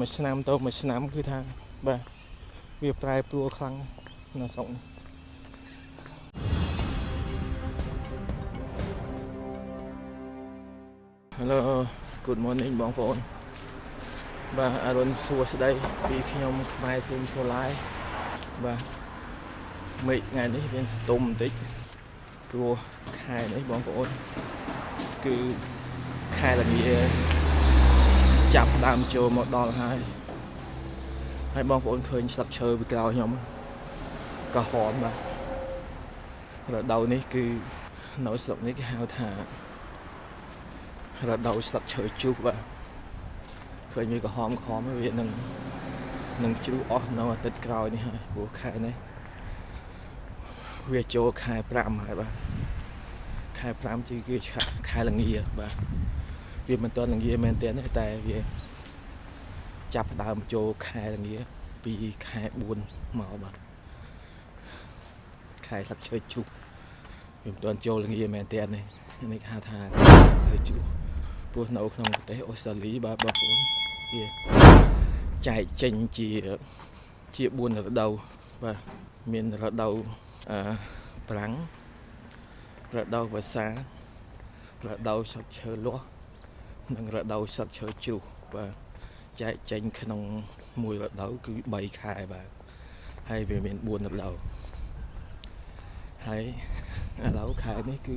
មួយឆ្នាំទៅមួយឆ្នាំគឺថាបាទវាប្រែប្រួលខ្លាំងនៅស្រុកនេះ Hello good morning បងប្អូនបាទអរុនសួស្តីពីខ្ញុំខ្មែរស៊ីមផូឡាយបាទមេឃថ្ងៃនេះមានស្ទុំបន្តិចព្រោះខែនេះបងប្អូនគឺខែល្ងា ចាប់ផ្ដើមចូលមកដល់ហើយហើយបងប្អូនឃើញស្លឹកឈើពីក្រោយខ្ញុំក៏ហមបាទរដូវនេះគឺនៅស្រុកនេះគេហៅថារដូវស្លឹកឈើជុះបាទឃើញវាក្រហមក្រហមវានឹងនឹងជ្រុះអស់នៅអាទិត្យក្រោយនេះហើយព្រោះខែនេះវាចូលខែ5ហើយបាទខែ5ជាគឺខែល្ងាបាទ វាមិនទាន់ល្ងាមែនទេតែវាចាប់ផ្ដើមចូលខែល្ងាពីខែ4មកបាទខែស្លឹកឈើជ្រុះវាមិនទាន់ចូលល្ងាមែនទេនេះនេះគេហៅថាឈើជ្រុះព្រោះនៅក្នុងប្រទេសអូស្ត្រាលីបាទបងប្អូនវាចែកចេញជាជា4រដូវបាទមានរដូវអឺប្រាំងរដូវវស្សារដូវស្លឹកឈើលាស់ និងរដូវស្លឹកឈើជ្រុះបាទចែកចេញក្នុងមួយរដូវគឺ3ខែបាទហើយវាមាន4រដូវហើយឥឡូវខែនេះគឺ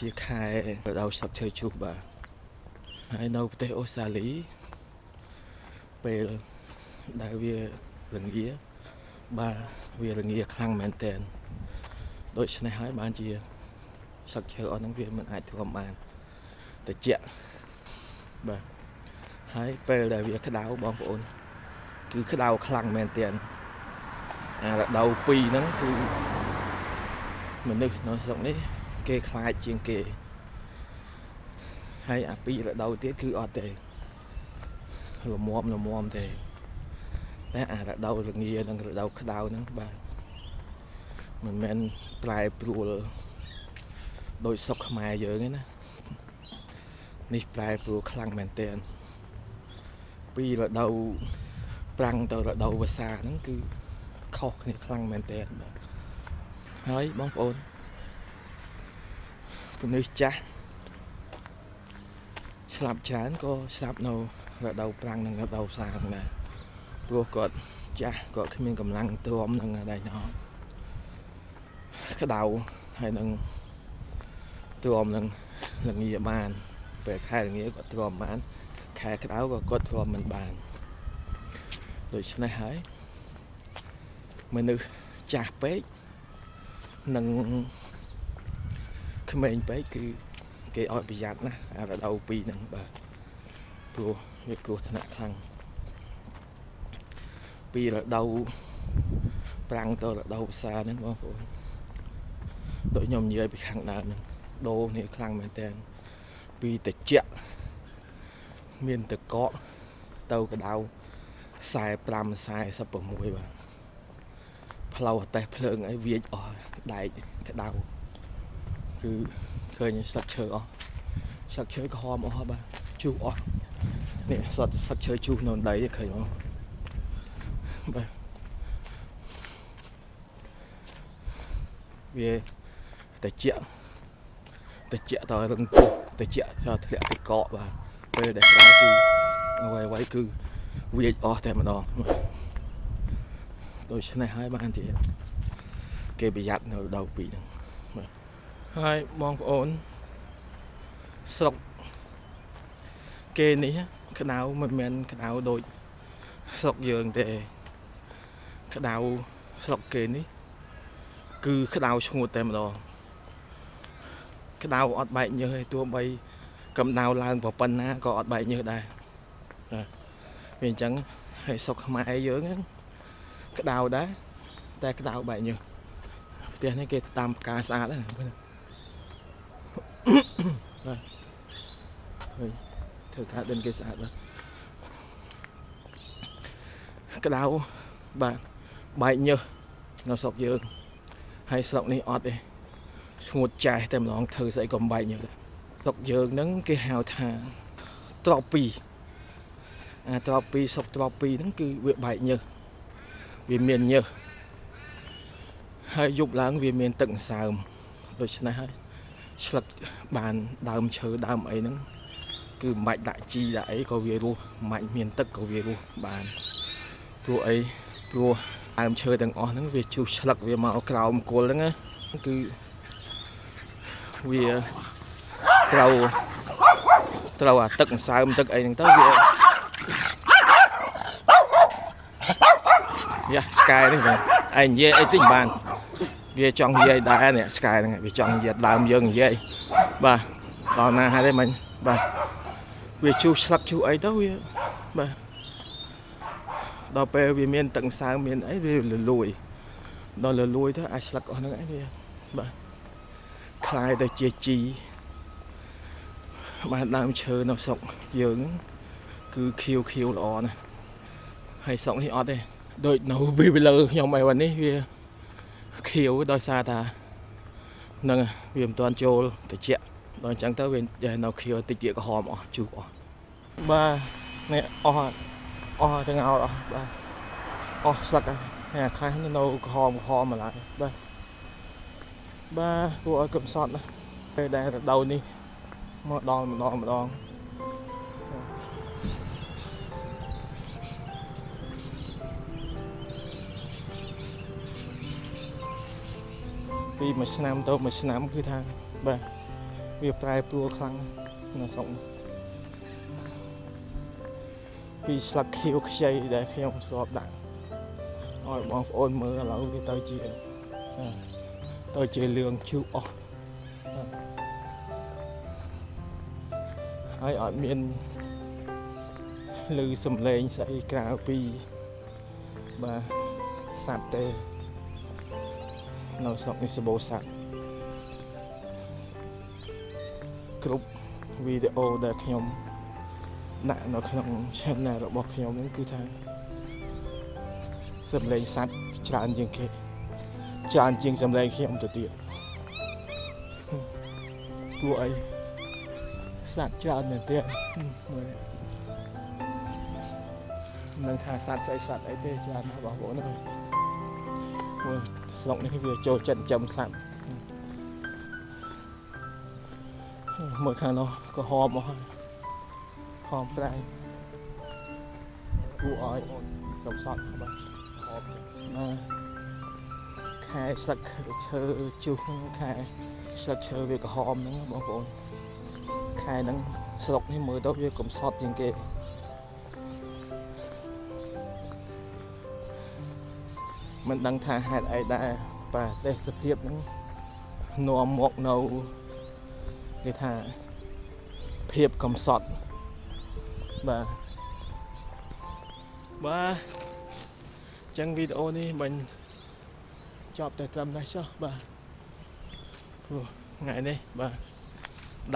ជាខែរដូវស្លឹកឈើជ្រុះបាទហើយនៅប្រទេសអូស្ត្រាលីពេលដែលវារងាបាទវារងាខ្លាំងមែនតើដូច្នេះហើយបានជាស្លឹកឈើអស់ហ្នឹងវាមិនអាចទ្រាំបាន តិចបាទហើយពេលដែលវាក្តៅបងប្អូន គឺក្តៅខ្លាំងមែនតើអារដូវ2ហ្នឹងគឺមនុស្សនៅស្រុកនេះគេខ្លាចជាងគេហើយអាពីរដូវទៀតគឺអត់ទេលមមលមមទេតែអារដូវរងានិងរដូវក្តៅហ្នឹងបាទមិនមែនប្រែប្រួលដោយសុកខ្មែរយើងទេណា នេះប្រែប្រួលខ្លាំងមែនទែនពីរដូវប្រាំងទៅរដូវវស្សាហ្នឹងគឺខុសគ្នាខ្លាំងមែនទែនបាទហើយបងប្អូនពលិសចាស់ស្លាប់ច្រើនក៏ស្លាប់នៅរដូវប្រាំងនិងរដូវវស្សាហ្នឹងដែរព្រោះគាត់ចាស់គាត់គ្មានកម្លាំងទ្រាំនឹងដែរណោះក្តៅហើយនឹងទ្រាំនឹងលងាបាន ពេលខែលងាគាត់ទ្រាំបានខែក្តៅក៏គាត់ទ្រាំមិនបានដូច្នេះហើយមនុស្សចាស់ពេកនិងក្មេងពេកគឺគេឲ្យប្រយ័ត្នណាអារដូវពីរហ្នឹងបាទព្រោះវាគ្រោះថ្នាក់ខ្លាំងពីរដូវប្រាំងទៅរដូវវស្សាហ្នឹងបងប្អូនដូចខ្ញុំនិយាយពីខាងដើមហ្នឹងដូរនេះខ្លាំងមែនតើ ពីតិចមានតកកទៅកដៅ45 46បាទផ្លូវអតេះភ្លើងអីវាចអស់ដែកក្តៅគឺឃើញស្លឹកឈើអស់ស្លឹកឈើក្រហមអស់បាទជុះអស់នេះសត្វស្លឹកឈើជុះនៅដីឃើញមកបាទវាតិច តិចតរឹងពោះតិចតធ្លាក់ទឹកកកបាទពេលដែលក្រោយគឺអ្វីអ្វីគឺវាចអស់តែម្ដងដូច្នេះហើយបានជាគេប្រយ័ត្ននៅដៅពីហ្នឹងបាទហើយបងប្អូនស្រុកគេនេះក្តៅមិនមែនក្តៅដូចស្រុកយើងទេក្តៅស្រុកគេនេះ គឺក្តៅឈ្ងួតតែម្ដង ក្តៅអត់បែកញើសឯទោះបីកម្ដៅឡើងប៉ុណ្ណាក៏អត់បែកញើសដែរបាទវាអញ្ចឹងហើយសុកខ្មែរយើងក្តៅដែរតែក្តៅបែកញើសផ្ទះនេះគេតាមផ្កាស្អាតហ្នឹងបាទហើយធ្វើការដិនគេស្អាតបាទក្តៅបាទបែកញើសនៅស្រុកយើងហើយស្រុកនេះអត់ទេ ឈ្ងួតចាស់តែម្ដងធ្វើស្អីក៏បែកញើសស្រុកយើងហ្នឹងគេហៅថាត្រប់ពីអាត្រប់ពីសុកត្រប់ពីហ្នឹងគឺវាបែកញើសវាមានញើសហើយយប់ឡើងវាមានទឹកអង្សើមដូច្នេះហើយឆ្លឹកបានដើមឈើដើមអីហ្នឹងគឺមិនបាច់ដាក់ជីដាក់អីក៏វារស់មិនបាច់មានទឹកក៏វារស់បានព្រោះអីព្រោះដើមឈើទាំងអស់ហ្នឹងវាជុះឆ្លឹកវាមកក្រោមគល់ហ្នឹងណាគឺ វាត្រូវត្រូវអាទឹកអង្សើមទឹកអីហ្នឹងទៅវាយ៉ាស្កែនេះបាទឯងនិយាយអីតិចបានវាចង់និយាយដែរនេះស្កែហ្នឹងវាចង់និយាយដើមយើងនិយាយបាទដល់ណាហើយទេមិញបាទវាជុះឆ្លឹកជុះអីទៅវាបាទដល់ពេលវាមានទឹកសើមមានអីវាលលួយដល់លលួយទៅអាចស្លឹកអស់ហ្នឹងឯងវាបាទ คล้ายទៅជាជីបានដើមឈើនៅស្រុកយើងគឺខៀវខៀវល្អណាស់ហើយស្រុកនេះអត់ទេដូចនៅវាលើខ្ញុំឯวันនេះវាខៀវដោយសារថានឹងវាមិនទាន់ចូលតិចដល់អញ្ចឹងទៅវានៅខៀវតិចទៀតក្រហមអស់ជូរអស់បាទនេះអស់អស់ទាំងអស់អស់បាទអស់ស្លឹកហើយអាខាសនៅក្រហមក្រហមម្ល៉េះបាទ បាទគួរឲ្យកំសត់ណាពេលដែលរដូវនេះមកដល់ម្ដងម្ដងពីមួយឆ្នាំទៅមួយឆ្នាំគឺថាបាទវាប្រែប្រួលខ្លាំងនៅស្រុកពីស្លឹកខៀវខ្ចីដែលខ្ញុំធ្លាប់ដាក់ឲ្យបងប្អូនមើលឥឡូវវាទៅជា ទៅជាលឿងជូអស់ហើយអត់មានឮសំឡេងស្អីក្រៅពីបាទសត្វទេនៅស្រុកនេះសបោសត្វគ្រប់វីដេអូដែលខ្ញុំដាក់នៅក្នុង channel របស់ខ្ញុំហ្នឹងគឺថាសំឡេងសត្វច្រើនជាងគេ ច្រើនជាងសម្លេងខ្ញុំទៅទៀតព្រោះអីសត្វច្រើនមែនទេមើលនឹងថាសត្វស្អីសត្វអីទេច្រើនណាស់បងប្អូនហ្នឹងព្រោះស្រុកនេះវាចូលចិត្តចិញ្ចឹមសត្វមើលខាងនោះក៏ហមអស់ហមប្រៃគួរឲ្យអូនកំសត់បាទហមណា ខែស្លឹកឈើជុះហ្នឹងខែស្លឹកឈើវាក្រហមហ្នឹងបងប្អូនខែហ្នឹងស្រុកនេះមើលទៅវាកំសត់ជាងគេមិនដឹងថាហេតុអីដែរបាទទេសភាពហ្នឹងនាំមកនៅគេថាភាពកំសត់បាទបាទចឹងវីដេអូនេះមិន ចប់តែត្រឹមនេះចុះបាទព្រោះថ្ងៃនេះបាទ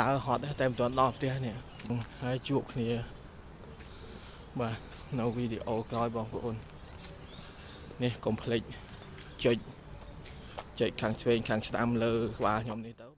ដើរហត់តែមិនទាន់ដល់ផ្ទះនេះហើយជួបគ្នាបាទនៅវីដេអូក្រោយបងប្អូននេះកុំភ្លេចចុចចុចខាងឆ្វេងខាងស្ដាំលើក្បាលខ្ញុំនេះទៅ